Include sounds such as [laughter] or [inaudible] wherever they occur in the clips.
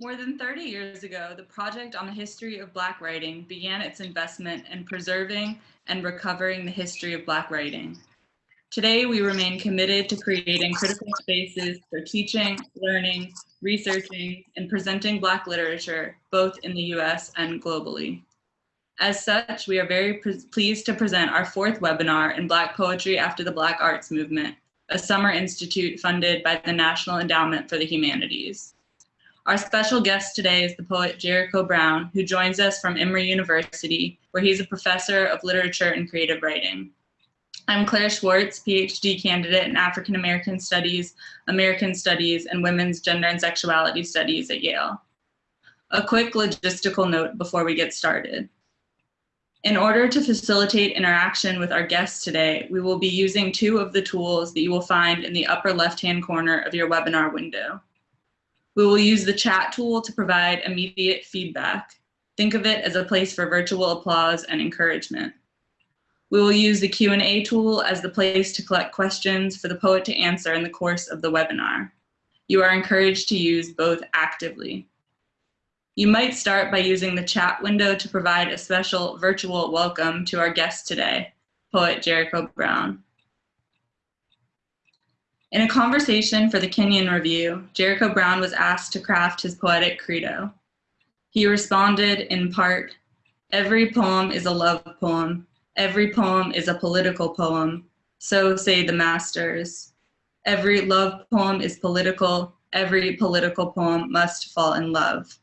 More than 30 years ago, the Project on the History of Black Writing began its investment in preserving and recovering the history of Black writing. Today, we remain committed to creating critical spaces for teaching, learning, researching, and presenting Black literature, both in the US and globally. As such, we are very pleased to present our fourth webinar in Black Poetry After the Black Arts Movement, a summer institute funded by the National Endowment for the Humanities. Our special guest today is the poet Jericho Brown, who joins us from Emory University, where he's a professor of literature and creative writing. I'm Claire Schwartz, PhD candidate in African American Studies, American Studies, and Women's Gender and Sexuality Studies at Yale. A quick logistical note before we get started. In order to facilitate interaction with our guests today, we will be using two of the tools that you will find in the upper left-hand corner of your webinar window. We will use the chat tool to provide immediate feedback. Think of it as a place for virtual applause and encouragement. We will use the Q&A tool as the place to collect questions for the poet to answer in the course of the webinar. You are encouraged to use both actively. You might start by using the chat window to provide a special virtual welcome to our guest today, poet Jericho Brown. In a conversation for the Kenyon Review, Jericho Brown was asked to craft his poetic credo. He responded in part, every poem is a love poem, every poem is a political poem, so say the masters. Every love poem is political, every political poem must fall in love.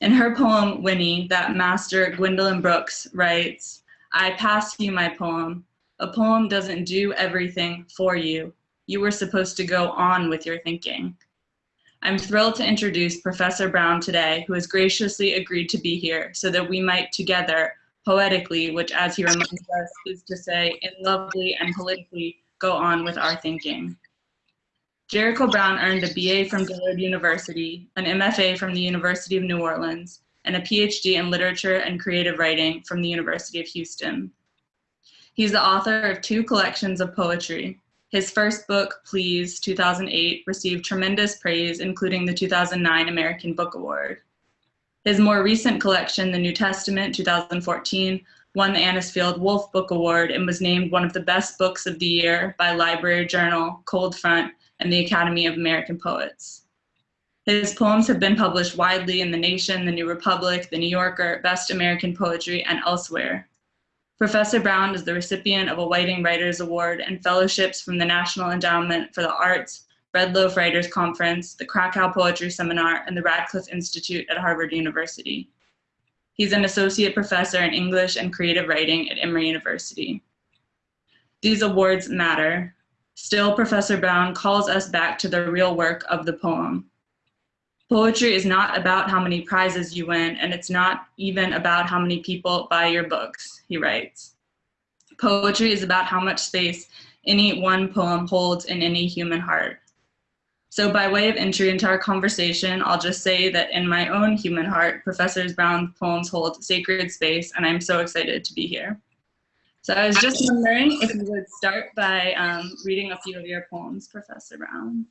In her poem, Winnie, that master Gwendolyn Brooks writes, I pass you my poem. A poem doesn't do everything for you. You were supposed to go on with your thinking. I'm thrilled to introduce Professor Brown today, who has graciously agreed to be here so that we might together, poetically, which as he reminds us is to say, in lovely and politically, go on with our thinking. Jericho Brown earned a BA from Dillard University, an MFA from the University of New Orleans, and a PhD in literature and creative writing from the University of Houston. He's the author of two collections of poetry, his first book, Please, 2008, received tremendous praise, including the 2009 American Book Award. His more recent collection, The New Testament, 2014, won the Anisfield Wolf Book Award and was named one of the best books of the year by Library Journal, Coldfront, and the Academy of American Poets. His poems have been published widely in The Nation, The New Republic, The New Yorker, Best American Poetry, and elsewhere. Professor Brown is the recipient of a Whiting Writers Award and fellowships from the National Endowment for the Arts, Bread Loaf Writers Conference, the Krakow Poetry Seminar, and the Radcliffe Institute at Harvard University. He's an associate professor in English and creative writing at Emory University. These awards matter. Still, Professor Brown calls us back to the real work of the poem, Poetry is not about how many prizes you win, and it's not even about how many people buy your books, he writes. Poetry is about how much space any one poem holds in any human heart. So by way of entry into our conversation, I'll just say that in my own human heart, Professor Brown's poems hold sacred space, and I'm so excited to be here. So I was just wondering if you would start by um, reading a few of your poems, Professor Brown.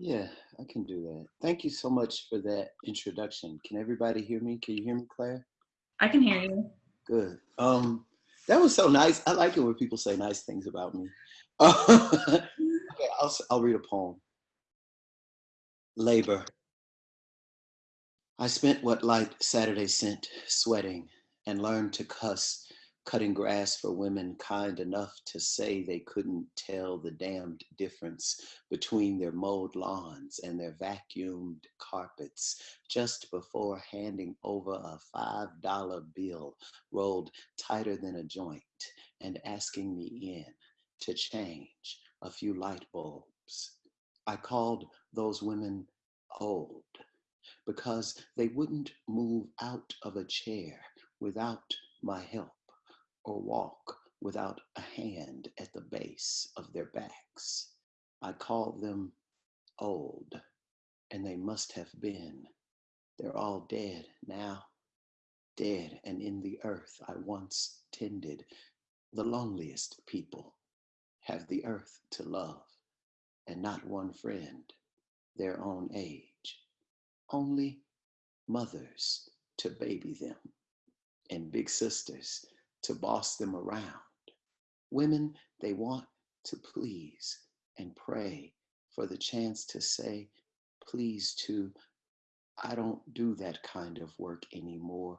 Yeah, I can do that. Thank you so much for that introduction. Can everybody hear me? Can you hear me, Claire? I can hear you. Good. Um, that was so nice. I like it when people say nice things about me. [laughs] okay, I'll, I'll read a poem. Labor. I spent what light Saturday sent sweating and learned to cuss cutting grass for women kind enough to say they couldn't tell the damned difference between their mowed lawns and their vacuumed carpets just before handing over a $5 bill rolled tighter than a joint and asking me in to change a few light bulbs. I called those women old because they wouldn't move out of a chair without my help or walk without a hand at the base of their backs. I call them old, and they must have been. They're all dead now, dead and in the earth I once tended. The loneliest people have the earth to love, and not one friend their own age. only mothers to baby them and big sisters to boss them around. Women, they want to please and pray for the chance to say, please to, I don't do that kind of work anymore.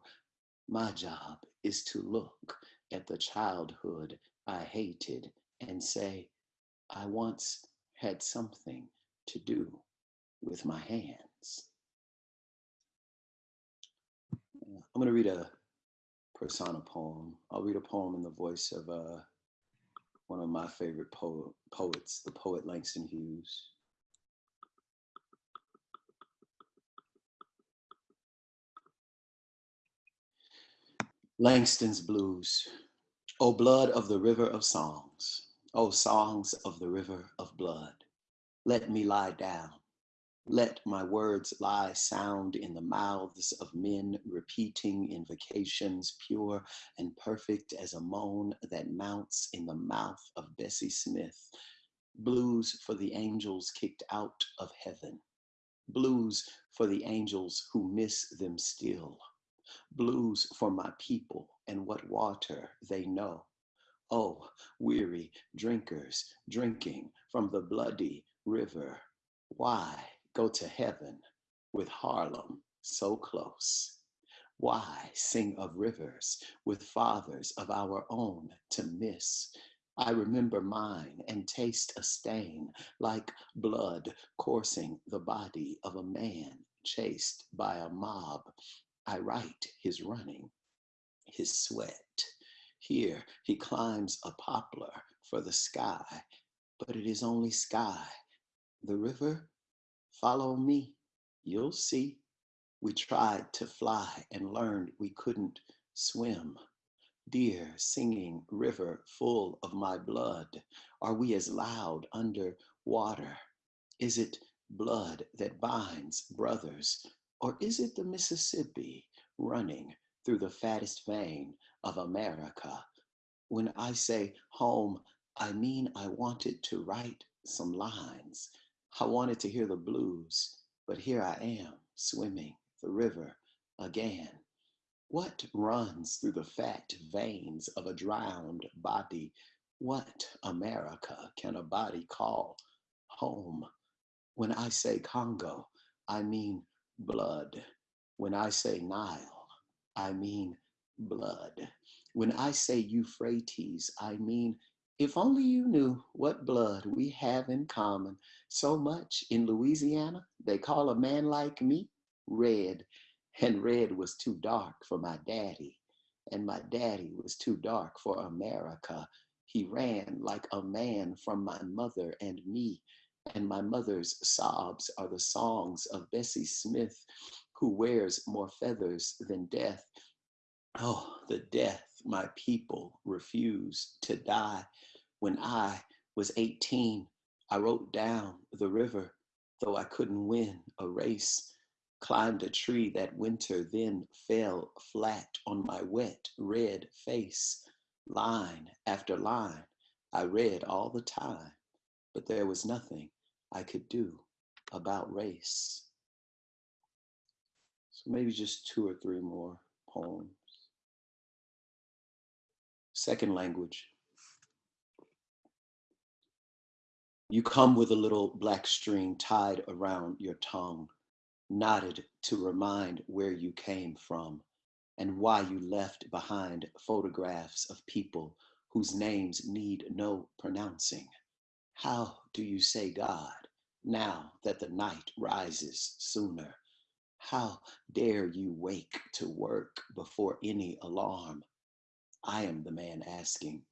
My job is to look at the childhood I hated and say, I once had something to do with my hands. I'm going to read a persona poem. I'll read a poem in the voice of uh, one of my favorite po poets, the poet Langston Hughes. Langston's Blues. O blood of the river of songs, O songs of the river of blood, let me lie down let my words lie sound in the mouths of men repeating invocations pure and perfect as a moan that mounts in the mouth of Bessie Smith. Blues for the angels kicked out of heaven. Blues for the angels who miss them still. Blues for my people and what water they know. Oh, weary drinkers drinking from the bloody river. Why? Go to heaven with Harlem so close? Why sing of rivers with fathers of our own to miss? I remember mine and taste a stain like blood coursing the body of a man chased by a mob. I write his running, his sweat. Here he climbs a poplar for the sky, but it is only sky. The river Follow me, you'll see. We tried to fly and learned we couldn't swim. Dear singing river full of my blood, are we as loud under water? Is it blood that binds brothers, or is it the Mississippi running through the fattest vein of America? When I say home, I mean I wanted to write some lines I wanted to hear the blues, but here I am swimming the river again. What runs through the fat veins of a drowned body? What America can a body call home? When I say Congo, I mean blood. When I say Nile, I mean blood. When I say Euphrates, I mean if only you knew what blood we have in common. So much in Louisiana, they call a man like me red. And red was too dark for my daddy. And my daddy was too dark for America. He ran like a man from my mother and me. And my mother's sobs are the songs of Bessie Smith, who wears more feathers than death. Oh, the death my people refuse to die. When I was 18, I wrote down the river, though I couldn't win a race. Climbed a tree that winter, then fell flat on my wet red face. Line after line, I read all the time, but there was nothing I could do about race. So maybe just two or three more poems. Second language. You come with a little black string tied around your tongue, knotted to remind where you came from and why you left behind photographs of people whose names need no pronouncing. How do you say God now that the night rises sooner? How dare you wake to work before any alarm? I am the man asking.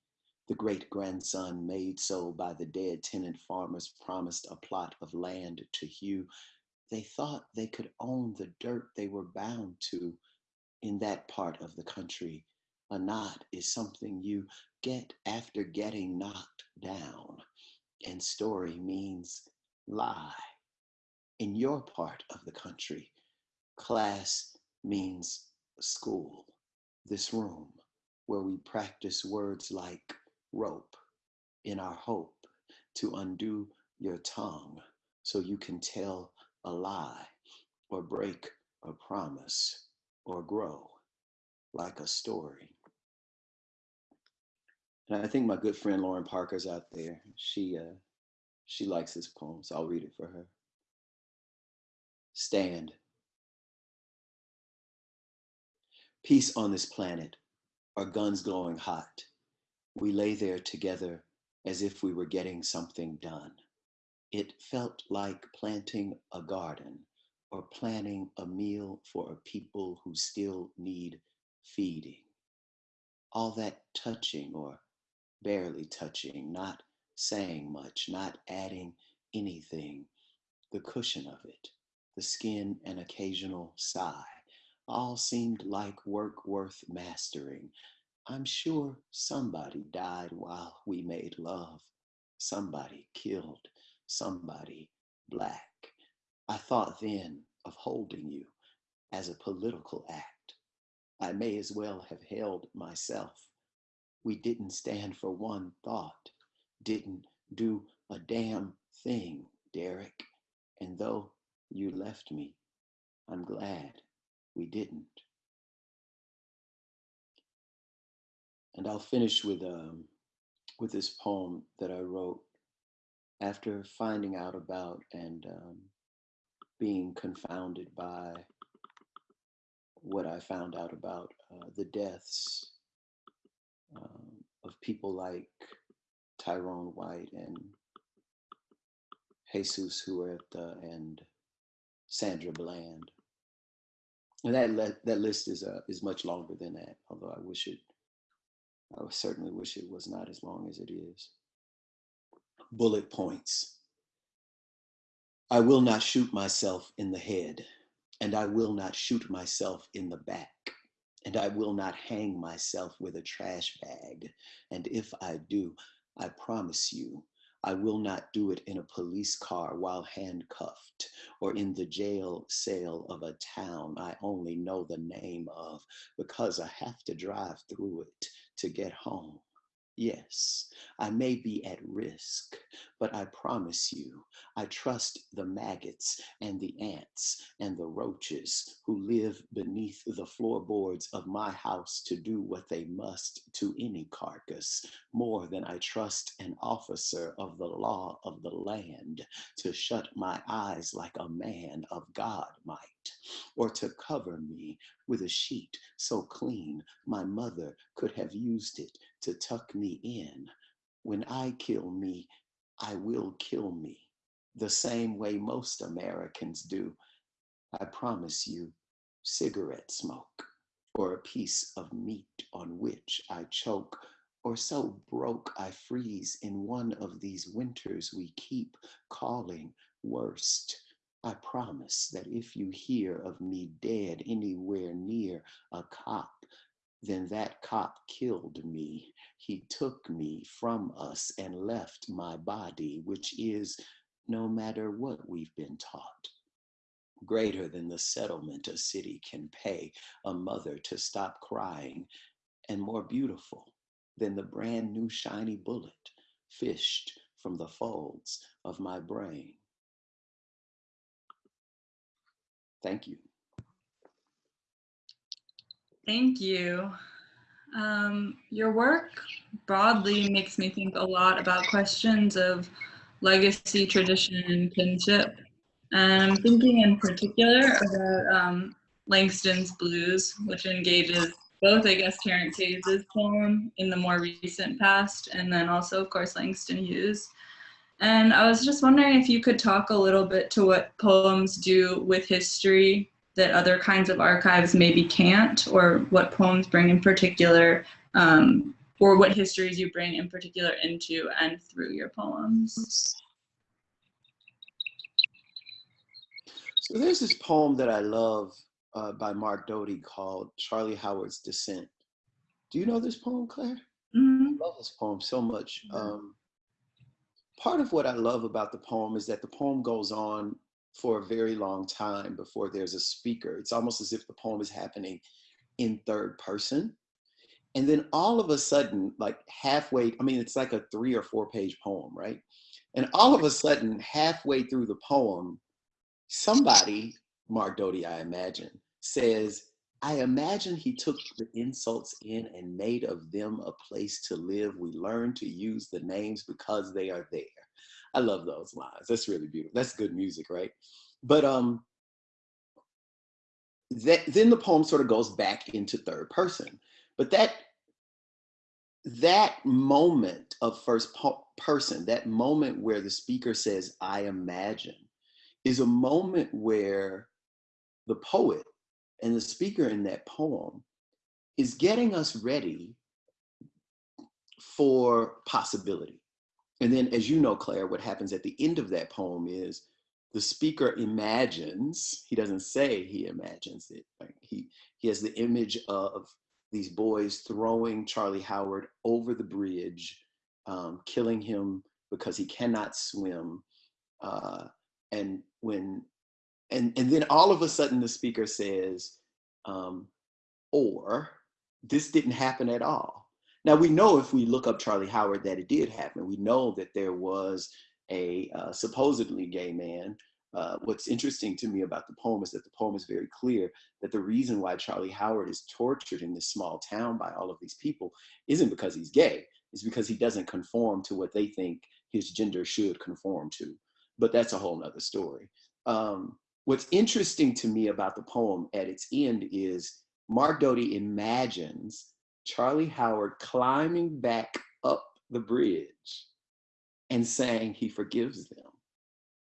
The great grandson made so by the dead tenant farmers promised a plot of land to hew. They thought they could own the dirt they were bound to in that part of the country. A knot is something you get after getting knocked down. And story means lie. In your part of the country, class means school, this room where we practice words like rope in our hope to undo your tongue so you can tell a lie. or break a promise or grow like a story. And I think my good friend Lauren Parker's out there. She uh, she likes this poem, so I'll read it for her. Stand. Peace on this planet, our guns glowing hot. We lay there together as if we were getting something done. It felt like planting a garden or planning a meal for a people who still need feeding. All that touching or barely touching, not saying much, not adding anything, the cushion of it, the skin, an occasional sigh, all seemed like work worth mastering. I'm sure somebody died while we made love. Somebody killed somebody black. I thought then of holding you as a political act. I may as well have held myself. We didn't stand for one thought, didn't do a damn thing, Derek. And though you left me, I'm glad we didn't. And I'll finish with um, with this poem that I wrote after finding out about and um, being confounded by what I found out about uh, the deaths um, of people like Tyrone White and Jesus Huerta and Sandra Bland. And that that list is uh, is much longer than that. Although I wish it, I certainly wish it was not as long as it is. Bullet points. I will not shoot myself in the head, and I will not shoot myself in the back, and I will not hang myself with a trash bag. And if I do, I promise you, I will not do it in a police car while handcuffed or in the jail cell of a town I only know the name of because I have to drive through it to get home. Yes, I may be at risk, but I promise you, I trust the maggots and the ants and the roaches who live beneath the floorboards of my house to do what they must to any carcass more than I trust an officer of the law of the land to shut my eyes like a man of God might, or to cover me with a sheet so clean my mother could have used it to tuck me in. When I kill me, I will kill me the same way most Americans do. I promise you, cigarette smoke or a piece of meat on which I choke or so broke I freeze in one of these winters we keep calling worst. I promise that if you hear of me dead anywhere near a cop, then that cop killed me. He took me from us and left my body, which is, no matter what we've been taught, greater than the settlement a city can pay a mother to stop crying, and more beautiful than the brand new shiny bullet fished from the folds of my brain. Thank you. Thank you. Um, your work broadly makes me think a lot about questions of legacy, tradition, and kinship. And I'm thinking in particular about um, Langston's Blues, which engages both, I guess, Terence Hayes' poem in the more recent past, and then also, of course, Langston Hughes. And I was just wondering if you could talk a little bit to what poems do with history that other kinds of archives maybe can't, or what poems bring in particular, um, or what histories you bring in particular into and through your poems. So there's this poem that I love uh, by Mark Doty called Charlie Howard's Descent. Do you know this poem, Claire? Mm-hmm. I love this poem so much. Um, part of what I love about the poem is that the poem goes on for a very long time before there's a speaker. It's almost as if the poem is happening in third person. And then all of a sudden, like halfway, I mean, it's like a three or four page poem, right? And all of a sudden, halfway through the poem, somebody Mark Doty, I imagine, says, I imagine he took the insults in and made of them a place to live. We learn to use the names because they are there. I love those lines. That's really beautiful. That's good music, right? But um, that, then the poem sort of goes back into third person. But that that moment of first person, that moment where the speaker says, I imagine, is a moment where the poet and the speaker in that poem is getting us ready for possibility. And then, as you know, Claire, what happens at the end of that poem is the speaker imagines, he doesn't say he imagines it, right? he, he has the image of these boys throwing Charlie Howard over the bridge, um, killing him because he cannot swim. Uh, and when, and, and then all of a sudden the speaker says, um, or this didn't happen at all. Now we know if we look up Charlie Howard that it did happen. We know that there was a uh, supposedly gay man uh, what's interesting to me about the poem is that the poem is very clear that the reason why Charlie Howard is tortured in this small town by all of these people isn't because he's gay, it's because he doesn't conform to what they think his gender should conform to. But that's a whole nother story. Um, what's interesting to me about the poem at its end is Mark Doty imagines Charlie Howard climbing back up the bridge and saying he forgives them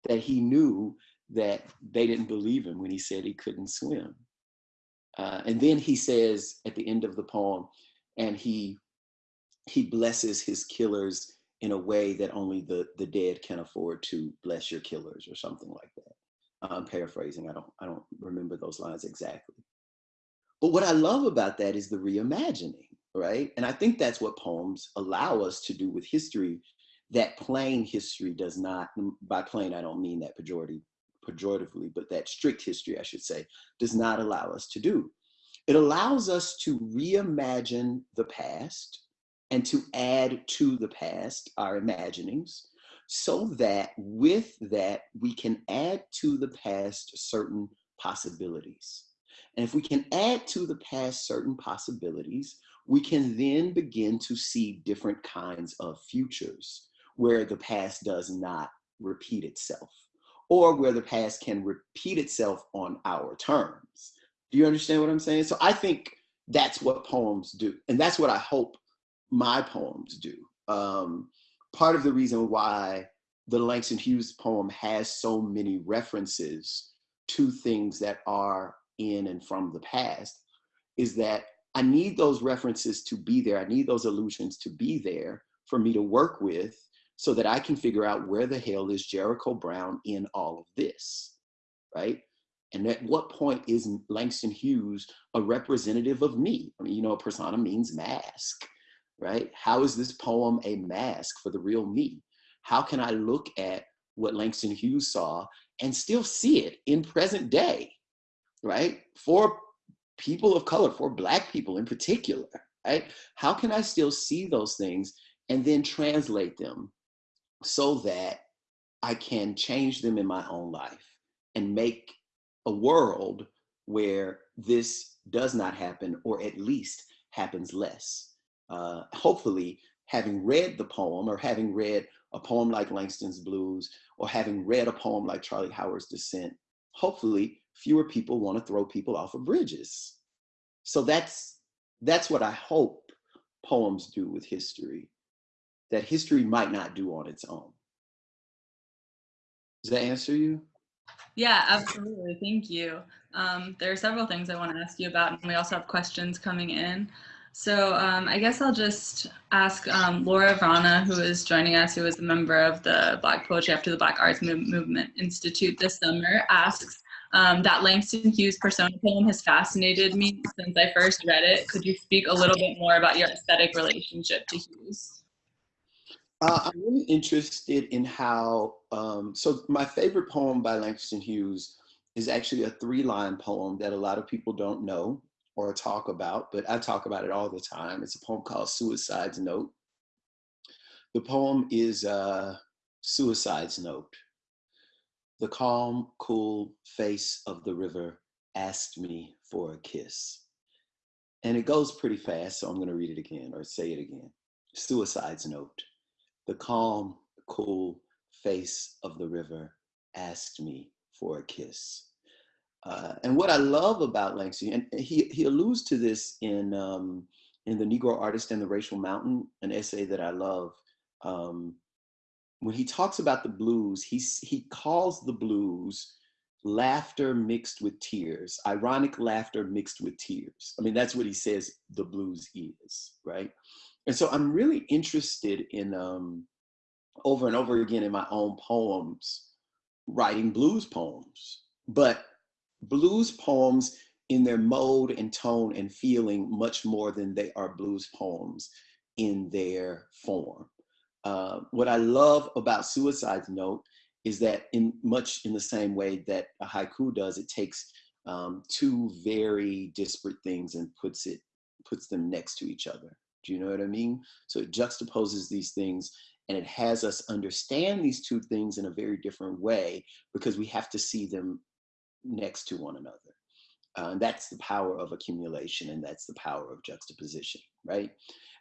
that he knew that they didn't believe him when he said he couldn't swim. Uh, and then he says at the end of the poem, and he he blesses his killers in a way that only the the dead can afford to bless your killers or something like that. I'm paraphrasing. I don't I don't remember those lines exactly. But what I love about that is the reimagining, right? And I think that's what poems allow us to do with history that plain history does not, by plain, I don't mean that pejorative, pejoratively, but that strict history, I should say, does not allow us to do. It allows us to reimagine the past and to add to the past our imaginings so that with that we can add to the past certain possibilities. And if we can add to the past certain possibilities, we can then begin to see different kinds of futures where the past does not repeat itself or where the past can repeat itself on our terms. Do you understand what I'm saying? So I think that's what poems do. And that's what I hope my poems do. Um, part of the reason why the Langston Hughes poem has so many references to things that are in and from the past is that I need those references to be there. I need those allusions to be there for me to work with so that I can figure out where the hell is Jericho Brown in all of this, right? And at what point is Langston Hughes a representative of me? I mean, you know, a persona means mask, right? How is this poem a mask for the real me? How can I look at what Langston Hughes saw and still see it in present day, right? For people of color, for Black people in particular, right? How can I still see those things and then translate them so that I can change them in my own life and make a world where this does not happen, or at least happens less. Uh, hopefully, having read the poem or having read a poem like Langston's Blues or having read a poem like Charlie Howard's Descent, hopefully fewer people want to throw people off of bridges. So that's, that's what I hope poems do with history that history might not do on its own. Does that answer you? Yeah, absolutely. Thank you. Um, there are several things I want to ask you about, and we also have questions coming in. So um, I guess I'll just ask um, Laura Vrana, who is joining us, who is a member of the Black Poetry After the Black Arts Movement Institute this summer, asks, um, that Langston Hughes persona poem has fascinated me since I first read it. Could you speak a little bit more about your aesthetic relationship to Hughes? Uh, I'm really interested in how, um, so my favorite poem by Langston Hughes is actually a three line poem that a lot of people don't know or talk about, but I talk about it all the time. It's a poem called Suicide's Note. The poem is uh, Suicide's Note. The calm, cool face of the river asked me for a kiss. And it goes pretty fast, so I'm going to read it again or say it again. Suicide's note. The calm, cool face of the river asked me for a kiss. Uh, and what I love about Langston, and he, he alludes to this in, um, in The Negro Artist and the Racial Mountain, an essay that I love. Um, when he talks about the blues, he, he calls the blues laughter mixed with tears, ironic laughter mixed with tears. I mean, that's what he says the blues is, right? And so I'm really interested in um, over and over again in my own poems, writing blues poems, but blues poems in their mode and tone and feeling much more than they are blues poems in their form. Uh, what I love about Suicide's Note is that in much in the same way that a haiku does, it takes um, two very disparate things and puts it puts them next to each other. Do you know what I mean? So it juxtaposes these things and it has us understand these two things in a very different way because we have to see them next to one another. Uh, and that's the power of accumulation and that's the power of juxtaposition, right?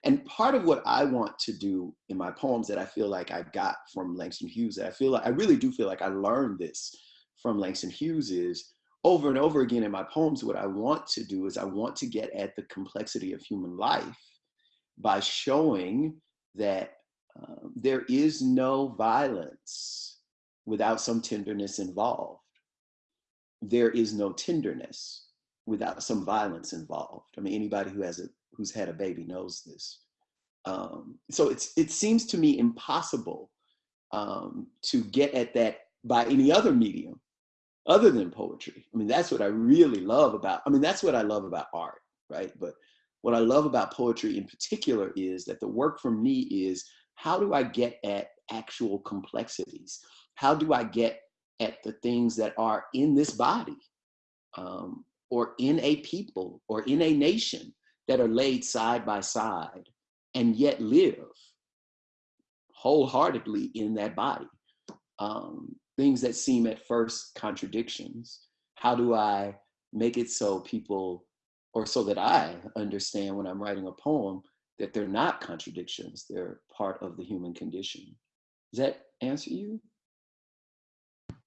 And part of what I want to do in my poems that I feel like I got from Langston Hughes, that I feel like I really do feel like I learned this from Langston Hughes is over and over again in my poems, what I want to do is I want to get at the complexity of human life by showing that uh, there is no violence without some tenderness involved. There is no tenderness without some violence involved. I mean, anybody who has a who's had a baby knows this. Um, so it's it seems to me impossible um, to get at that by any other medium other than poetry. I mean, that's what I really love about, I mean, that's what I love about art, right? But what I love about poetry in particular is that the work for me is how do I get at actual complexities? How do I get at the things that are in this body um, or in a people or in a nation that are laid side by side and yet live wholeheartedly in that body. Um, things that seem at first contradictions. How do I make it so people, or so that I understand when I'm writing a poem, that they're not contradictions, they're part of the human condition. Does that answer you?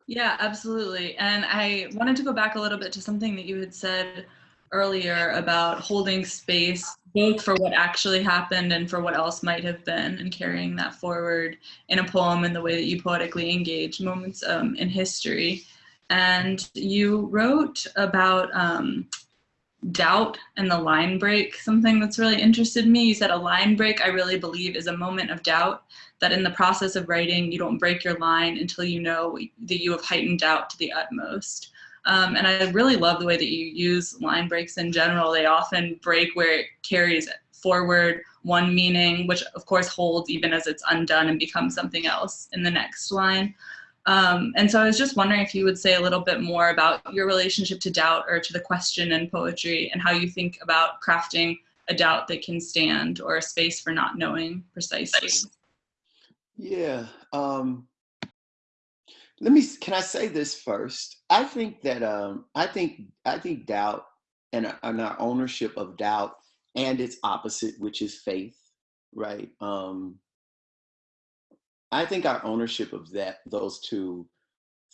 Yeah, absolutely. And I wanted to go back a little bit to something that you had said earlier about holding space both for what actually happened and for what else might have been and carrying that forward in a poem in the way that you poetically engage moments um, in history. And you wrote about um, doubt and the line break something that's really interested me. You said a line break i really believe is a moment of doubt that in the process of writing you don't break your line until you know that you have heightened doubt to the utmost um, and I really love the way that you use line breaks in general. They often break where it carries forward one meaning, which of course holds even as it's undone and becomes something else in the next line. Um, and so I was just wondering if you would say a little bit more about your relationship to doubt or to the question in poetry and how you think about crafting a doubt that can stand or a space for not knowing precisely. Yeah, um, let me can i say this first? I think that um i think i think doubt and, and our ownership of doubt and its opposite which is faith right? Um i think our ownership of that those two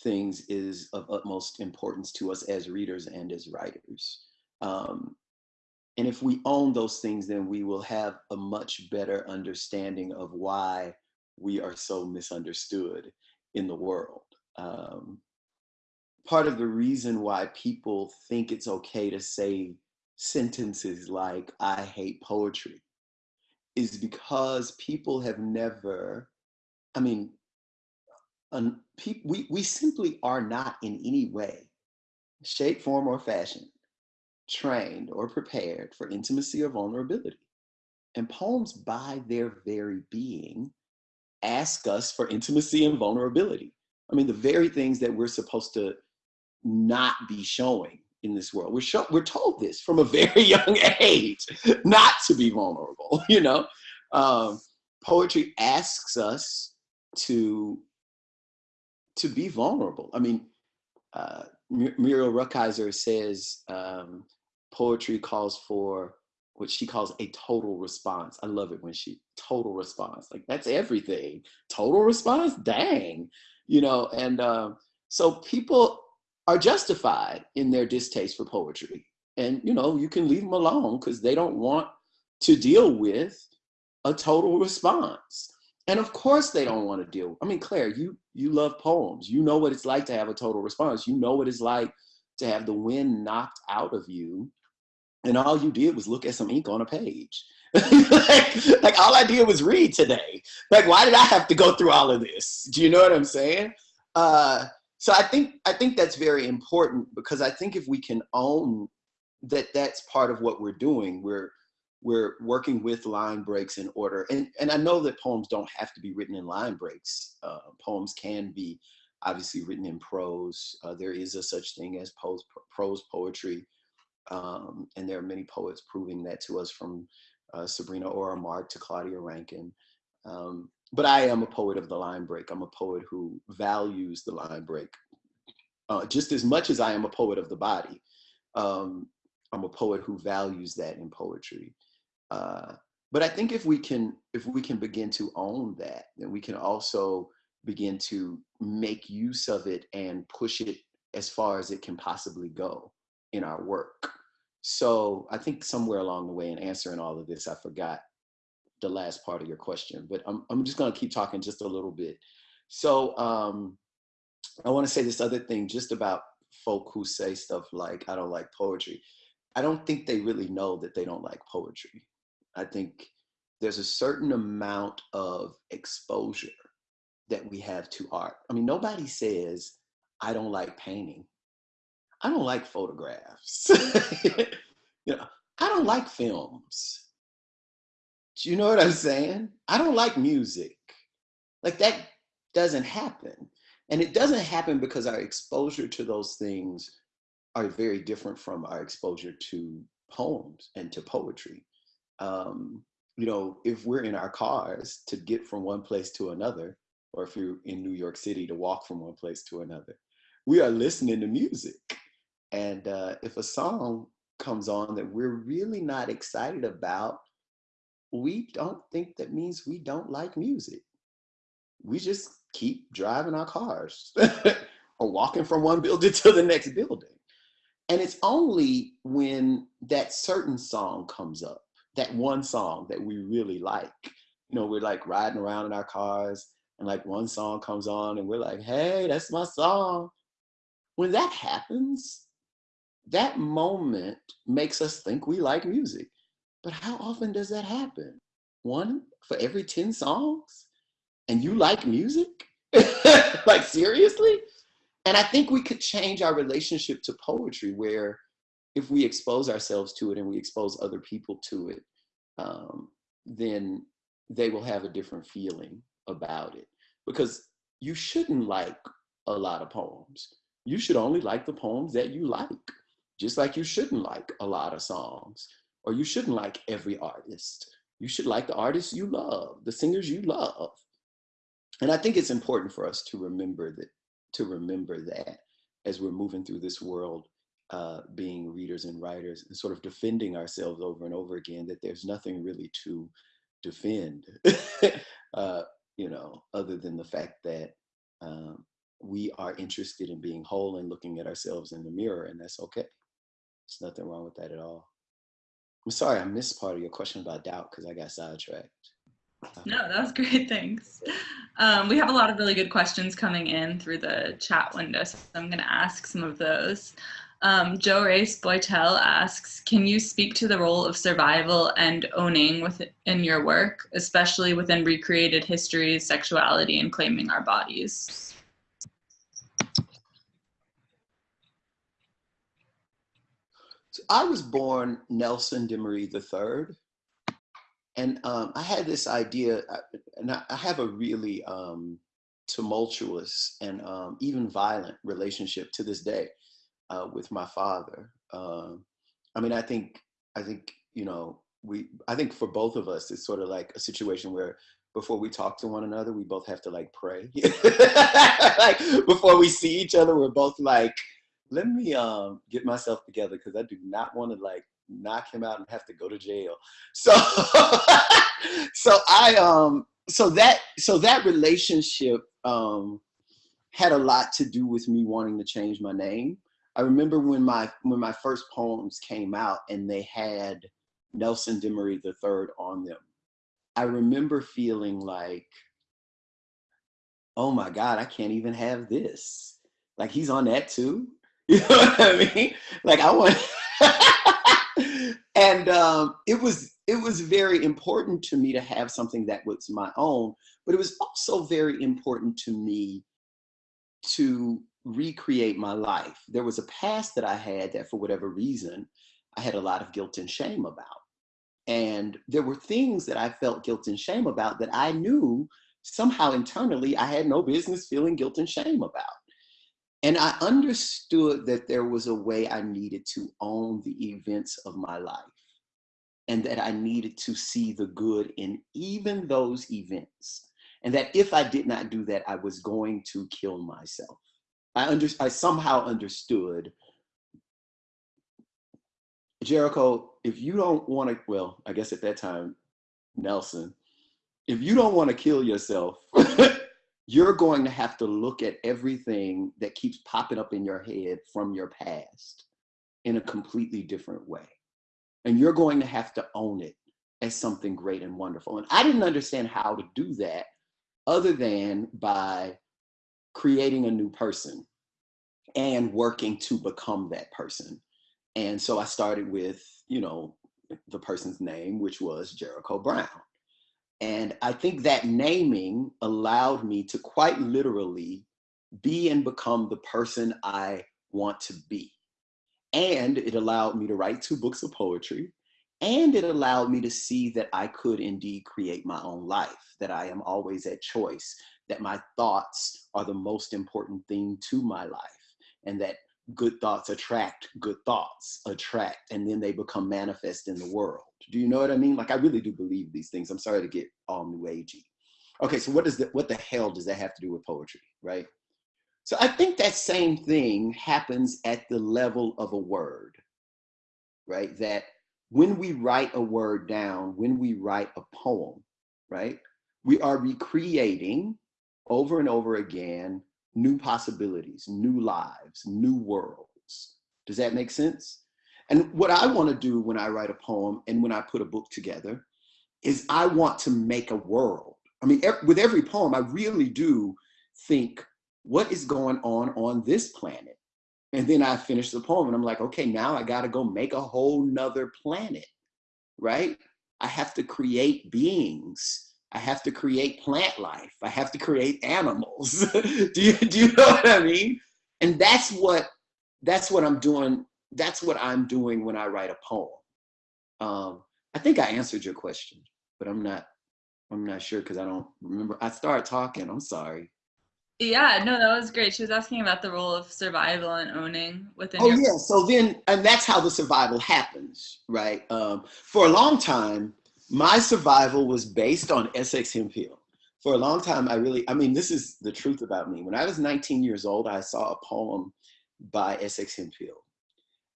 things is of utmost importance to us as readers and as writers. Um and if we own those things then we will have a much better understanding of why we are so misunderstood in the world um, part of the reason why people think it's okay to say sentences like, I hate poetry, is because people have never, I mean, un, pe- we, we simply are not in any way, shape, form, or fashion trained or prepared for intimacy or vulnerability. And poems, by their very being, ask us for intimacy and vulnerability. I mean, the very things that we're supposed to not be showing in this world. We're show, we're told this from a [laughs] very young age, not to be vulnerable. [laughs] You know, um, poetry asks us to to be vulnerable. I mean, uh, Muriel Rukeyser says um, poetry calls for what she calls a total response. I love it when she total response. Like that's everything. Total response. Dang, you know. And uh, so people are justified in their distaste for poetry, and you know you can leave them alone because they don't want to deal with a total response. And of course they don't want to deal. I mean, Claire, you you love poems. You know what it's like to have a total response. You know what it's like to have the wind knocked out of you and all you did was look at some ink on a page. [laughs] like, like, all I did was read today. Like, why did I have to go through all of this? Do you know what I'm saying? Uh, so I think I think that's very important because I think if we can own that that's part of what we're doing, we're we're working with line breaks in order. And and I know that poems don't have to be written in line breaks. Uh, poems can be obviously written in prose. Uh, there is a such thing as prose, prose poetry. Um, and there are many poets proving that to us from uh, Sabrina Mark to Claudia Rankine. Um, but I am a poet of the line break. I'm a poet who values the line break uh, just as much as I am a poet of the body. Um, I'm a poet who values that in poetry. Uh, but I think if we can, if we can begin to own that, then we can also begin to make use of it and push it as far as it can possibly go in our work. So I think somewhere along the way in answering all of this, I forgot the last part of your question, but I'm, I'm just gonna keep talking just a little bit. So um, I wanna say this other thing just about folk who say stuff like, I don't like poetry. I don't think they really know that they don't like poetry. I think there's a certain amount of exposure that we have to art. I mean, nobody says, I don't like painting. I don't like photographs. [laughs] you know, I don't like films. Do you know what I'm saying? I don't like music. Like that doesn't happen. And it doesn't happen because our exposure to those things are very different from our exposure to poems and to poetry. Um, you know, if we're in our cars to get from one place to another, or if you're in New York City to walk from one place to another, we are listening to music. And uh, if a song comes on that we're really not excited about, we don't think that means we don't like music. We just keep driving our cars [laughs] or walking from one building [laughs] to the next building. And it's only when that certain song comes up, that one song that we really like, you know, we're like riding around in our cars and like one song comes on and we're like, hey, that's my song. When that happens, that moment makes us think we like music. But how often does that happen? One for every 10 songs? And you like music? [laughs] like, seriously? And I think we could change our relationship to poetry where if we expose ourselves to it and we expose other people to it, um, then they will have a different feeling about it. Because you shouldn't like a lot of poems. You should only like the poems that you like. Just like you shouldn't like a lot of songs, or you shouldn't like every artist. You should like the artists you love, the singers you love. And I think it's important for us to remember that, to remember that as we're moving through this world, uh, being readers and writers, and sort of defending ourselves over and over again, that there's nothing really to defend, [laughs] uh, you know, other than the fact that um, we are interested in being whole and looking at ourselves in the mirror, and that's okay. There's nothing wrong with that at all. I'm sorry I missed part of your question about doubt because I got sidetracked. No, that was [laughs] great. Thanks. Um, we have a lot of really good questions coming in through the chat window, so I'm going to ask some of those. Um, Joe Race Boytel asks, can you speak to the role of survival and owning within your work, especially within recreated histories, sexuality, and claiming our bodies? I was born Nelson Demery III. And um, I had this idea, uh, and I have a really um, tumultuous and um, even violent relationship to this day uh, with my father. Um, I mean, I think, I think, you know, we, I think for both of us, it's sort of like a situation where before we talk to one another, we both have to like pray. [laughs] like before we see each other, we're both like, let me um get myself together because I do not want to like knock him out and have to go to jail. [laughs] So so I um so that so that relationship um had a lot to do with me wanting to change my name. I remember when my when my first poems came out and they had Nelson Demery III on them. I remember feeling like, oh my God, I can't even have this. Like he's on that too. [laughs] You know what I mean? Like I want [laughs] and um, it was it was very important to me to have something that was my own, but it was also very important to me to recreate my life. There was a past that I had that for whatever reason, I had a lot of guilt and shame about. And there were things that I felt guilt and shame about that I knew somehow internally I had no business feeling guilt and shame about. And I understood that there was a way I needed to own the events of my life and that I needed to see the good in even those events. And that if I did not do that, I was going to kill myself. I, under, I somehow understood Jericho, if you don't want to, well, I guess at that time, Nelson, if you don't want to kill yourself, [laughs] you're going to have to look at everything that keeps popping up in your head from your past in a completely different way. And you're going to have to own it as something great and wonderful. And I didn't understand how to do that other than by creating a new person and working to become that person. And so I started with, you know, the person's name, which was Jericho Brown. And I think that naming allowed me to quite literally be and become the person I want to be. And it allowed me to write two books of poetry. And it allowed me to see that I could indeed create my own life, that I am always at choice, that my thoughts are the most important thing to my life, and that good thoughts attract good thoughts, attract, and then they become manifest in the world. Do you know what I mean? Like I really do believe these things. I'm sorry to get all new agey. Okay, so what does the, what the hell does that have to do with poetry, right? So I think that same thing happens at the level of a word, right? That when we write a word down, when we write a poem, right? We are recreating over and over again new possibilities, new lives, new worlds. Does that make sense? And what I want to do when I write a poem and when I put a book together is I want to make a world. I mean, with every poem, I really do think, what is going on on this planet? And then I finish the poem and I'm like, okay, now I got to go make a whole nother planet, right? I have to create beings I have to create plant life. I have to create animals. [laughs] do you do you know what I mean? And that's what that's what I'm doing. That's what I'm doing when I write a poem. Um, I think I answered your question, but I'm not. I'm not sure because I don't remember. I started talking. I'm sorry. Yeah, no, that was great. She was asking about the role of survival and owning within. Oh your- yeah, so then, and that's how the survival happens, right? Um, for a long time, my survival was based on Essex Hemphill. For a long time, I really, I mean, this is the truth about me. When I was 19 years old, I saw a poem by Essex Hemphill.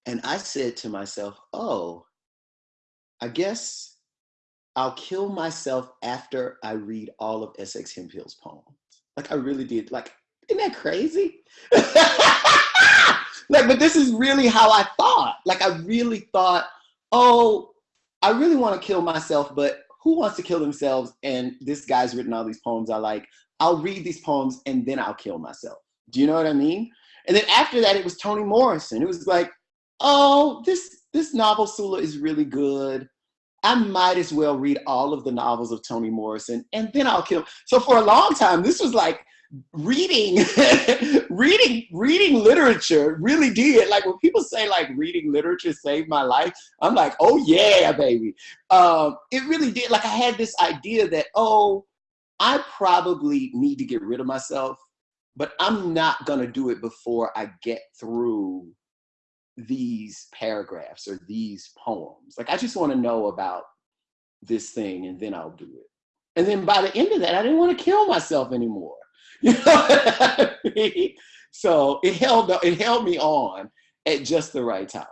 And I said to myself, oh, I guess I'll kill myself after I read all of Essex Hemphill's poems. Like I really did. Like, isn't that crazy? [laughs] like, but this is really how I thought. Like I really thought, oh, I really want to kill myself, but who wants to kill themselves? And this guy's written all these poems I like. I'll read these poems and then I'll kill myself. Do you know what I mean? And then after that, it was Toni Morrison. It was like, oh, this this novel Sula is really good. I might as well read all of the novels of Toni Morrison and then I'll kill. So for a long time, this was like reading [laughs] reading reading literature really did like when people say like reading literature saved my life i'm like oh yeah baby um it really did like i had this idea that oh i probably need to get rid of myself but i'm not to do it before i get through these paragraphs or these poems like i just want to know about this thing and then i'll do it And then by the end of that, I didn't want to kill myself anymore. [laughs] You know I mean? So it held it held me on at just the right time.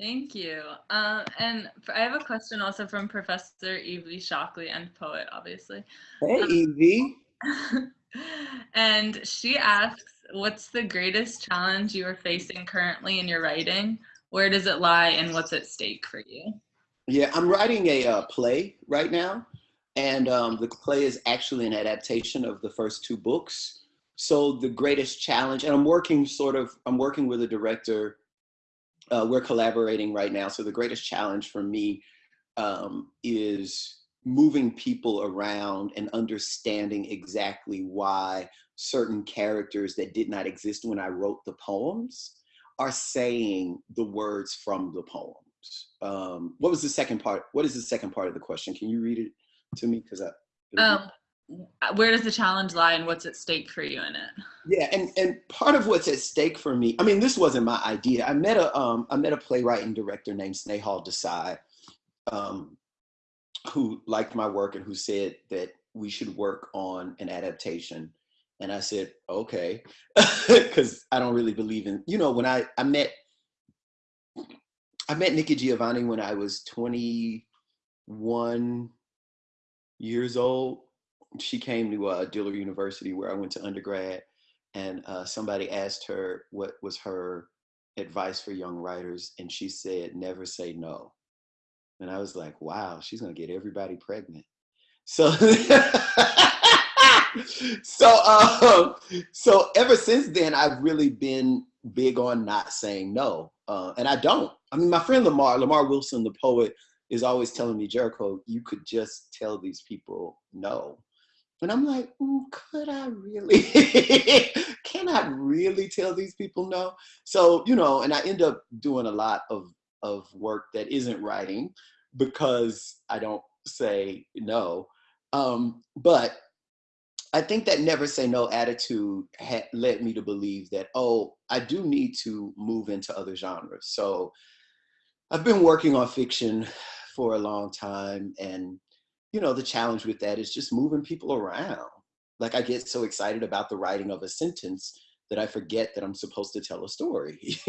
Thank you. Um, and I have a question also from Professor Evie Shockley and poet, obviously. Hey, um, Evie. [laughs] and she asks, what's the greatest challenge you are facing currently in your writing? Where does it lie and what's at stake for you? Yeah, I'm writing a uh, play right now. And um, the play is actually an adaptation of the first two books. So the greatest challenge, and I'm working sort of, I'm working with a director uh, we're collaborating right now. So the greatest challenge for me um, is moving people around and understanding exactly why certain characters that did not exist when I wrote the poems are saying the words from the poems. Um, what was the second part? What is the second part of the question? Can you read it to me? Because I. Um, where does the challenge lie and what's at stake for you in it? Yeah, and and part of what's at stake for me, I mean, this wasn't my idea. I met a um I met a playwright and director named Snehal Desai, um, who liked my work and who said that we should work on an adaptation. And I said, okay, [laughs] because I don't really believe in, you know, when I I met I met Nikki Giovanni when I was 21 years old she came to uh, Dillard University where I went to undergrad, and uh, somebody asked her what was her advice for young writers, and she said, "Never say no." And I was like, "Wow, she's gonna get everybody pregnant." So, [laughs] so, um, so ever since then, I've really been big on not saying no, uh, and I don't. I mean, my friend Lamar, Lamar Wilson, the poet, is always telling me, Jericho, you could just tell these people no. And I'm like, mm, could I really? [laughs] Can I really tell these people no? So, you know, and I end up doing a lot of, of work that isn't writing because I don't say no. Um, but I think that never say no attitude had led me to believe that, oh, I do need to move into other genres. So I've been working on fiction for a long time and you know, the challenge with that is just moving people around. Like I get so excited about the writing of a sentence that I forget that I'm supposed to tell a story. [laughs]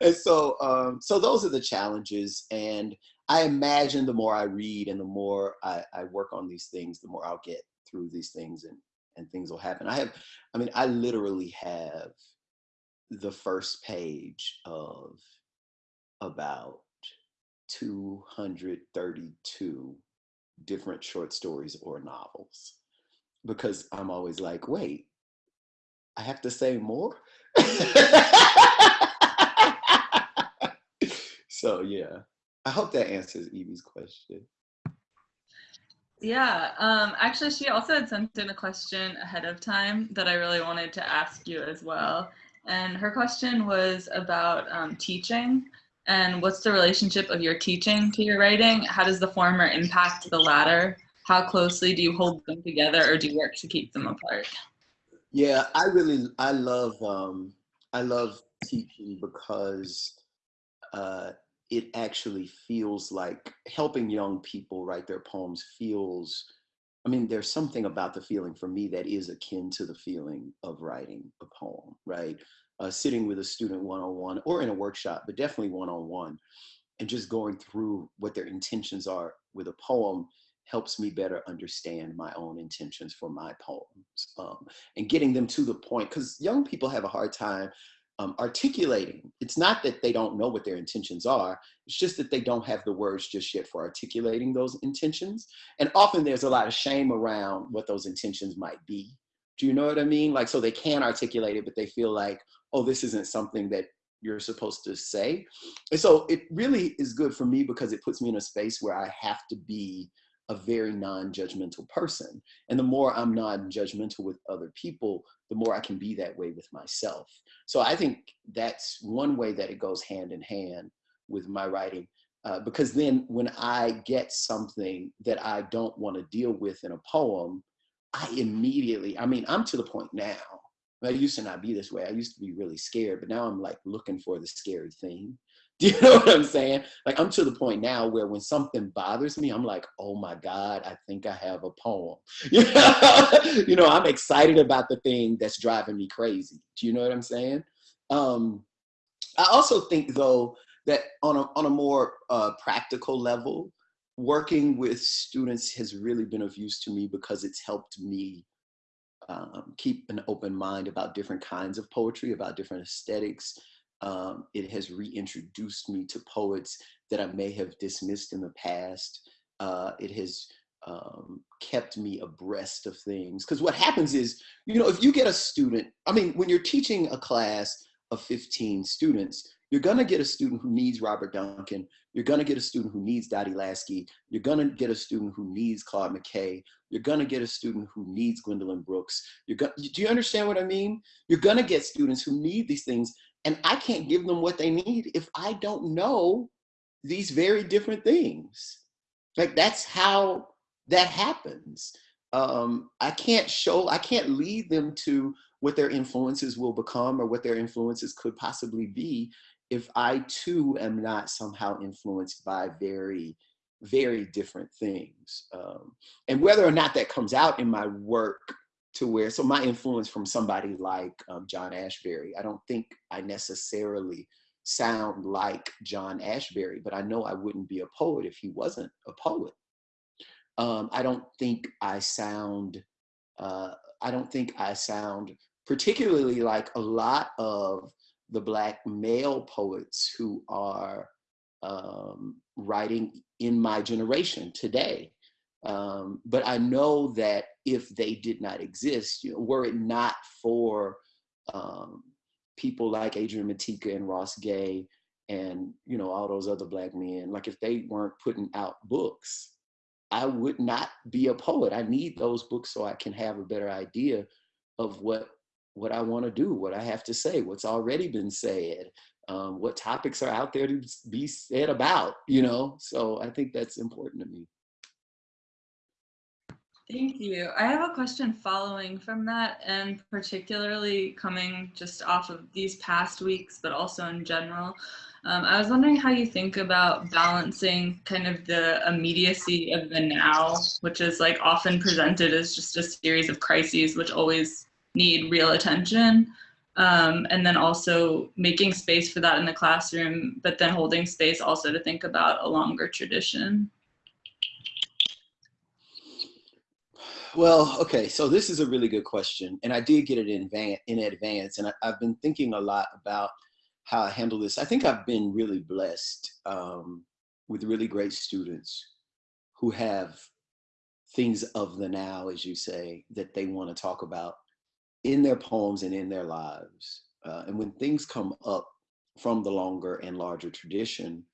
and so, um, so those are the challenges. And I imagine the more I read and the more I, I work on these things, the more I'll get through these things and, and things will happen. I have, I mean, I literally have the first page of about 232 different short stories or novels because I'm always like, wait, I have to say more? so yeah, I hope that answers Evie's question. Yeah, um, actually, she also had sent in a question ahead of time that I really wanted to ask you as well. And her question was about um, teaching. And what's the relationship of your teaching to your writing? How does the former impact the latter? How closely do you hold them together or do you work to keep them apart? Yeah, I really, I love, um, I love teaching because uh, it actually feels like helping young people write their poems feels, I mean, there's something about the feeling for me that is akin to the feeling of writing a poem, right? uh, sitting with a student one-on-one or in a workshop, but definitely one-on-one, and just going through what their intentions are with a poem helps me better understand my own intentions for my poems um, and getting them to the point because young people have a hard time um, articulating. It's not that they don't know what their intentions are, it's just that they don't have the words just yet for articulating those intentions. And often there's a lot of shame around what those intentions might be. Do you know what I mean? Like, so they can articulate it, but they feel like, oh, this isn't something that you're supposed to say. And so it really is good for me because it puts me in a space where I have to be a very non-judgmental person. And the more I'm non-judgmental with other people, the more I can be that way with myself. So I think that's one way that it goes hand in hand with my writing. Uh, because then when I get something that I don't want to deal with in a poem, I immediately, I mean, I'm to the point now I used to not be this way. I used to be really scared, but now I'm like looking for the scary thing [laughs] Do you know what I'm saying? Like I'm to the point now where when something bothers me, I'm like, oh my God, I think I have a poem. [laughs] you know, I'm excited about the thing that's driving me crazy. Do you know what I'm saying? Um, I also think though that on a, on a more uh, practical level, working with students has really been of use to me because it's helped me um, keep an open mind about different kinds of poetry, about different aesthetics. Um, it has reintroduced me to poets that I may have dismissed in the past. Uh, it has um, kept me abreast of things. Because what happens is, you know, if you get a student, I mean, when you're teaching a class of 15 students, you're gonna get a student who needs Robert Duncan. You're gonna get a student who needs Dottie Lasky. You're gonna get a student who needs Claude McKay. You're gonna get a student who needs Gwendolyn Brooks. You're gonna, do you understand what I mean? You're gonna get students who need these things and I can't give them what they need if I don't know these very different things. Like that's how that happens. Um, I can't show, I can't lead them to what their influences will become or what their influences could possibly be if I too am not somehow influenced by very, very different things. Um, and whether or not that comes out in my work to where, so my influence from somebody like um, John Ashbery, I don't think I necessarily sound like John Ashbery, but I know I wouldn't be a poet if he wasn't a poet. Um, I don't think I sound, uh, I don't think I sound particularly like a lot of the black male poets who are um, writing in my generation today. Um, but I know that if they did not exist, you know, were it not for um, people like Adrian Matejka and Ross Gay and you know all those other black men, like if they weren't putting out books, I would not be a poet. I need those books so I can have a better idea of what what I want to do, what I have to say, what's already been said, um, what topics are out there to be said about, you know? So I think that's important to me. Thank you. I have a question following from that and particularly coming just off of these past weeks, but also in general. Um, I was wondering how you think about balancing kind of the immediacy of the now, which is like often presented as just a series of crises, which always need real attention. Um, and then also making space for that in the classroom, but then holding space also to think about a longer tradition. Well, okay, so this is a really good question, and I did get it in, in advance, and I, have been thinking a lot about how I handle this. I think I've been really blessed um, with really great students who have things of the now, as you say, that they want to talk about in their poems and in their lives. Uh, and when things come up from the longer and larger tradition,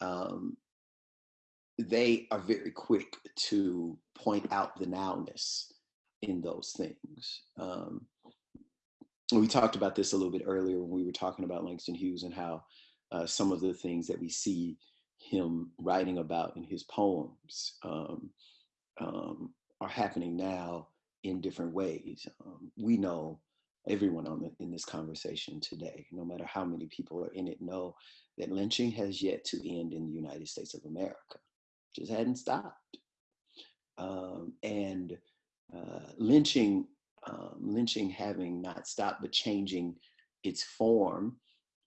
um, they are very quick to point out the nowness in those things. Um, we talked about this a little bit earlier when we were talking about Langston Hughes and how uh, some of the things that we see him writing about in his poems um, um, are happening now in different ways. Um, we know everyone on the, in this conversation today, no matter how many people are in it, know that lynching has yet to end in the United States of America. Just hadn't stopped. Um, and uh, lynching, um, lynching having not stopped but changing its form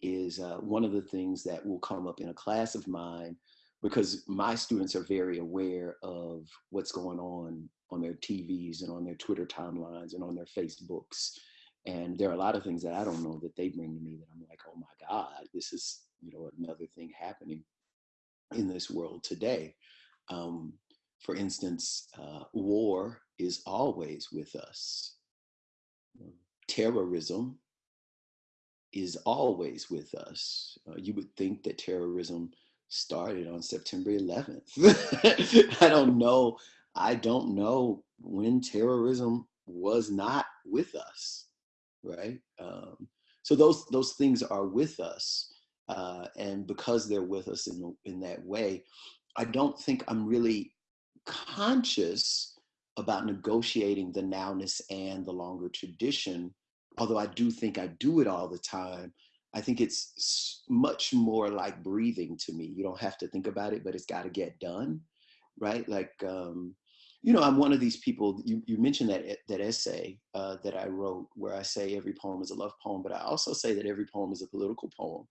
is uh, one of the things that will come up in a class of mine because my students are very aware of what's going on on their TVs and on their Twitter timelines and on their Facebooks. And there are a lot of things that I don't know that they bring to me that I'm like, oh my God, this is, you know, another thing happening in this world today. Um, for instance, uh, war is always with us. Terrorism is always with us. Uh, you would think that terrorism started on September 11th. [laughs] I don't know I don't know when terrorism was not with us, right? Um, so those those things are with us, uh, and because they're with us in in that way, I don't think I'm really conscious about negotiating the nowness and the longer tradition. Although I do think I do it all the time, I think it's much more like breathing to me. You don't have to think about it, but it's got to get done, right? Like, um, you know, I'm one of these people. You, you mentioned that that essay uh, that I wrote, where I say every poem is a love poem, but I also say that every poem is a political poem,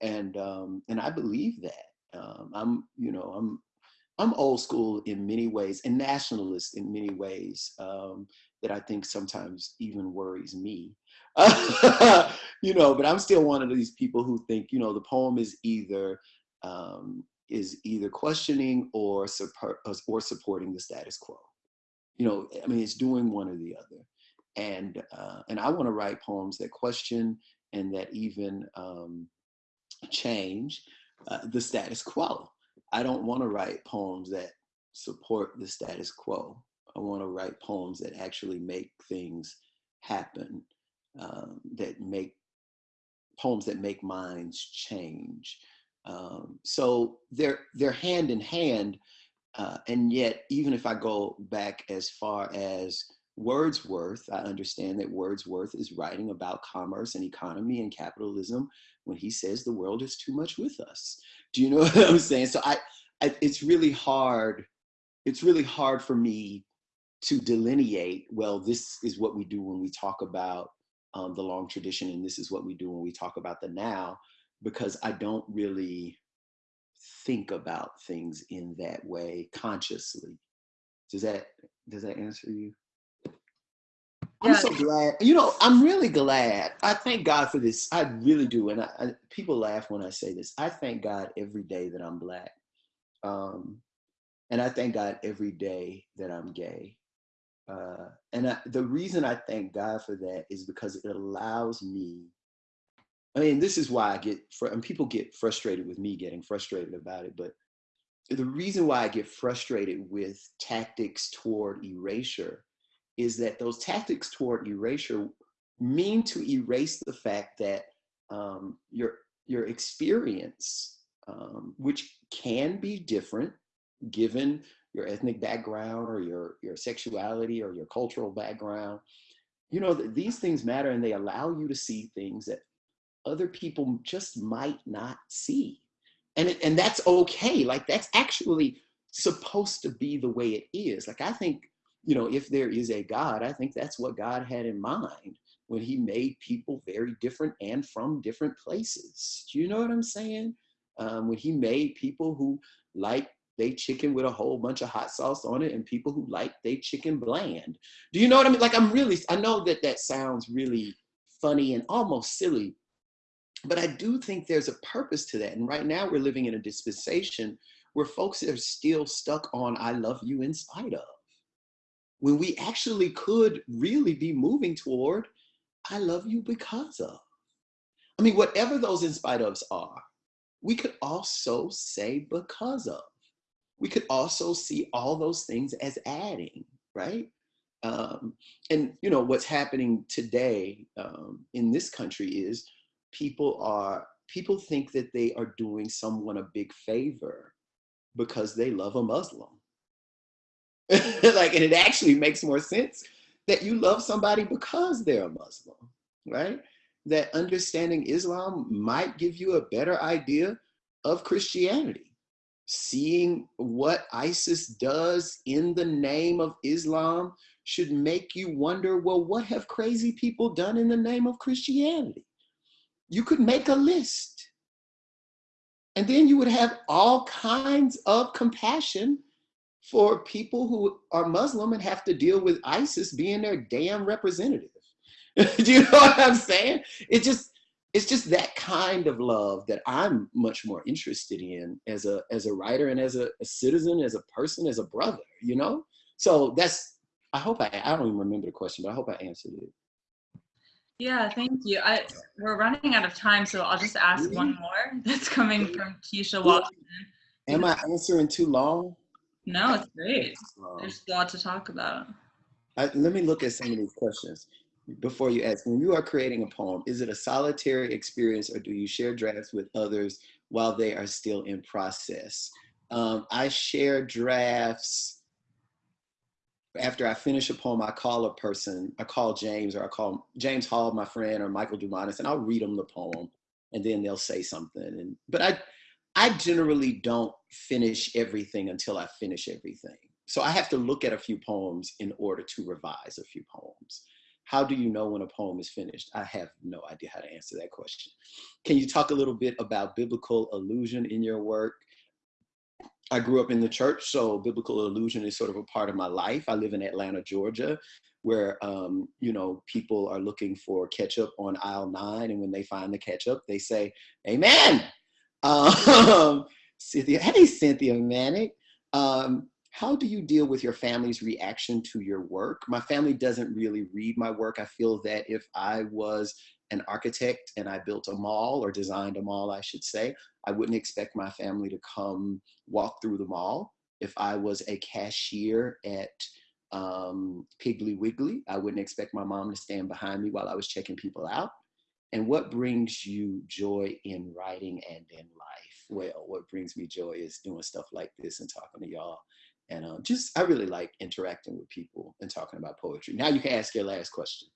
and um, and I believe that. Um, I'm, you know, I'm I'm old school in many ways and nationalist in many ways um, that I think sometimes even worries me. [laughs] you know, but I'm still one of these people who think, you know, the poem is either um, is either questioning or support or supporting the status quo. You know, I mean, it's doing one or the other. And uh, and I want to write poems that question and that even um, change uh, the status quo. I don't want to write poems that support the status quo. I want to write poems that actually make things happen, um, that make poems that make minds change. Um, so they're they're hand in hand, uh, and yet even if I go back as far as Wordsworth, I understand that Wordsworth is writing about commerce and economy and capitalism when he says the world is too much with us. Do you know [laughs] what I'm saying? So I, I it's really hard. It's really hard for me to delineate. Well, this is what we do when we talk about um, the long tradition, and this is what we do when we talk about the now, because I don't really think about things in that way consciously. Does that does that answer you? I'm Yeah. so glad. You know, I'm really glad. I thank God for this. I really do. And I, I, people laugh when I say this. I thank God every day that I'm black. Um, and I thank God every day that I'm gay. Uh, and I, the reason I thank God for that is because it allows me. I mean, this is why I get, fr- and people get frustrated with me getting frustrated about it. But the reason why I get frustrated with tactics toward erasure is that those tactics toward erasure mean to erase the fact that um, your your experience, um, which can be different given your ethnic background or your your sexuality or your cultural background, you know th- these things matter and they allow you to see things that other people just might not see, and and that's okay. Like that's actually supposed to be the way it is. Like I think you know, if there is a God, I think that's what God had in mind when he made people very different and from different places. Do you know what I'm saying? Um, when he made people who like they chicken with a whole bunch of hot sauce on it and people who like they chicken bland. Do you know what I mean? Like I'm really, I know that that sounds really funny and almost silly, but I do think there's a purpose to that. And right now we're living in a dispensation where folks are still stuck on I love you in spite of when we actually could really be moving toward I love you because of. I mean, whatever those in spite ofs are, we could also say because of. We could also see all those things as adding, right? Um, and you know what's happening today um, in this country is people are people think that they are doing someone a big favor because they love a Muslim [laughs] like, and it actually makes more sense that you love somebody because they're a Muslim, right? That understanding Islam might give you a better idea of Christianity. Seeing what ISIS does in the name of Islam should make you wonder well, what have crazy people done in the name of Christianity? You could make a list. And then you would have all kinds of compassion for people who are Muslim and have to deal with ISIS being their damn representative. [laughs] Do you know what I'm saying? It just it's just that kind of love that I'm much more interested in as a as a writer and as a, a citizen, as a person, as a brother, you know? So that's I hope I I don't even remember the question, but I hope I answered it. Yeah, thank you. I we're running out of time, so I'll just ask one more that's coming from Keisha Watson. Am I answering too long? No, it's great. Um, There's a lot to talk about. I, let me look at some of these questions before you ask. When you are creating a poem, is it a solitary experience or do you share drafts with others while they are still in process? Um, I share drafts. After I finish a poem, I call a person, I call James or I call James Hall, my friend, or Michael Dumanis, and I'll read them the poem. and then they'll say something. And but I I generally don't finish everything until I finish everything. So I have to look at a few poems in order to revise a few poems. How do you know when a poem is finished? I have no idea how to answer that question. Can you talk a little bit about biblical allusion in your work? I grew up in the church, so biblical allusion is sort of a part of my life. I live in Atlanta, Georgia, where um, you know people are looking for ketchup on aisle nine, and when they find the ketchup, they say, "Amen." Um, [laughs] Cynthia, hey Cynthia Manick. Um, how do you deal with your family's reaction to your work? My family doesn't really read my work. I feel that if I was an architect and I built a mall or designed a mall, I should say, I wouldn't expect my family to come walk through the mall. If I was a cashier at um, Piggly Wiggly, I wouldn't expect my mom to stand behind me while I was checking people out. And what brings you joy in writing and in life? Well, what brings me joy is doing stuff like this and talking to y'all and um, just, I really like interacting with people and talking about poetry. Now you can ask your last question.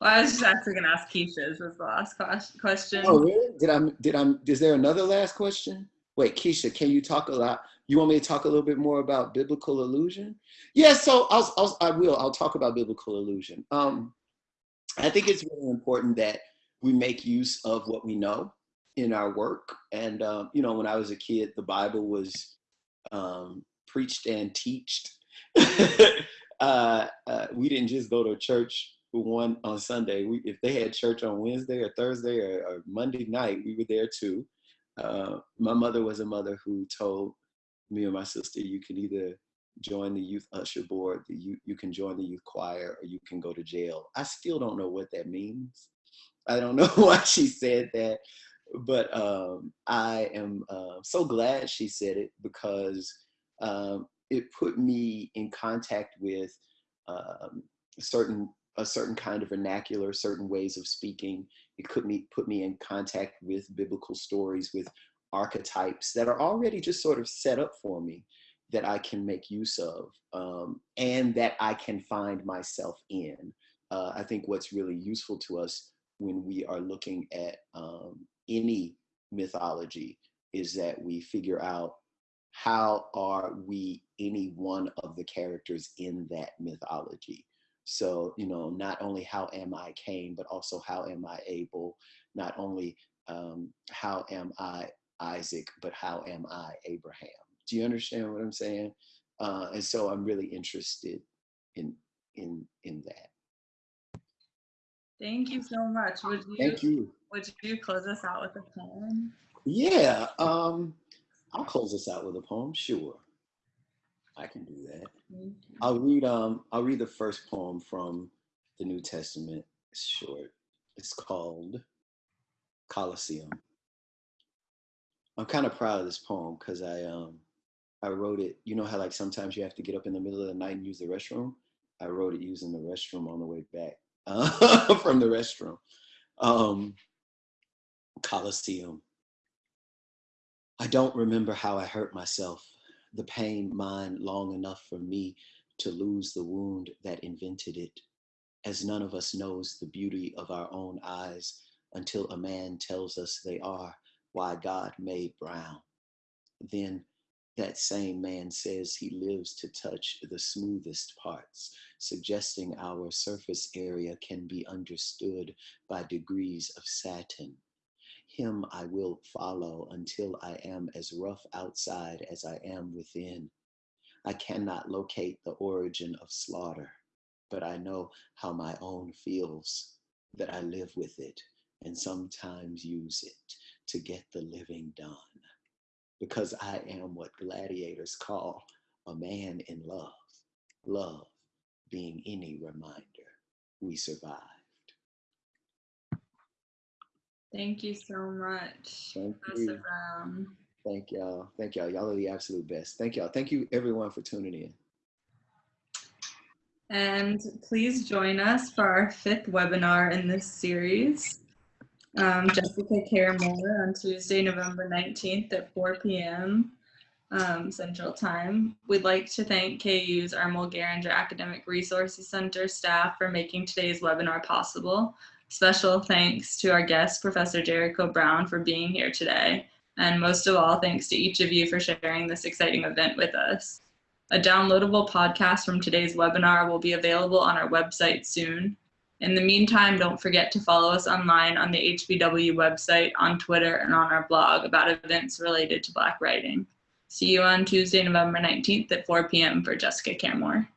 Well, I was just actually going to ask Keisha's was the last question. Oh, really? Did I, did I, is there another last question? Wait, Keisha, can you talk a lot? You want me to talk a little bit more about biblical allusion? Yeah, so I'll, I'll I will. I'll talk about biblical allusion. Um, I think it's really important that we make use of what we know in our work. And um, you know, when I was a kid, the Bible was um, preached and teached. [laughs] uh, uh, we didn't just go to church one on Sunday. We, if they had church on Wednesday or Thursday or, or Monday night, we were there too. Uh, my mother was a mother who told me and my sister, you can either join the youth usher board, you, you can join the youth choir, or you can go to jail. I still don't know what that means. I don't [laughs] know why she said that, but um, I am uh, so glad she said it because um, it put me in contact with um, certain a certain kind of vernacular, certain ways of speaking. It could me put me in contact with biblical stories, with archetypes that are already just sort of set up for me that I can make use of um, and that I can find myself in. Uh, I think what's really useful to us when we are looking at um, any mythology is that we figure out how are we any one of the characters in that mythology? So, you know, not only how am I Cain, but also how am I Abel? Not only um, how am I Isaac, but how am I Abraham? Do you understand what I'm saying? Uh, and so I'm really interested in in in that. Thank you so much. Would you, Thank you. Would you close us out with a poem? Yeah. Um, I'll close this out with a poem. Sure, I can do that. I'll read. Um, I'll read the first poem from the New Testament. It's short. It's called Colosseum. I'm kind of proud of this poem because I um I wrote it. You know how like sometimes you have to get up in the middle of the night and use the restroom. I wrote it using the restroom on the way back uh, [laughs] from the restroom. Um, Colosseum. I don't remember how I hurt myself, the pain mine long enough for me to lose the wound that invented it, as none of us knows the beauty of our own eyes until a man tells us they are why God made brown. Then that same man says he lives to touch the smoothest parts, suggesting our surface area can be understood by degrees of satin him I will follow until I am as rough outside as I am within. I cannot locate the origin of slaughter, but I know how my own feels, that I live with it and sometimes use it to get the living done. Because I am what gladiators call a man in love, love being any reminder we survived. Thank you so much. Thank you. Brown. Thank y'all. Thank y'all. Y'all are the absolute best. Thank y'all. Thank you everyone for tuning in. And please join us for our fifth webinar in this series. Um, Jessica Care Moore on Tuesday, November 19th at 4 p.m. Um, Central Time. We'd like to thank KU's Ermal Garinger Academic Resources Center staff for making today's webinar possible. Special thanks to our guest, Professor Jericho Brown, for being here today. And most of all, thanks to each of you for sharing this exciting event with us. A downloadable podcast from today's webinar will be available on our website soon. In the meantime, don't forget to follow us online on the HBW website, on Twitter, and on our blog about events related to Black writing. See you on Tuesday, November 19th at 4 p.m. for Jessica Care Moore.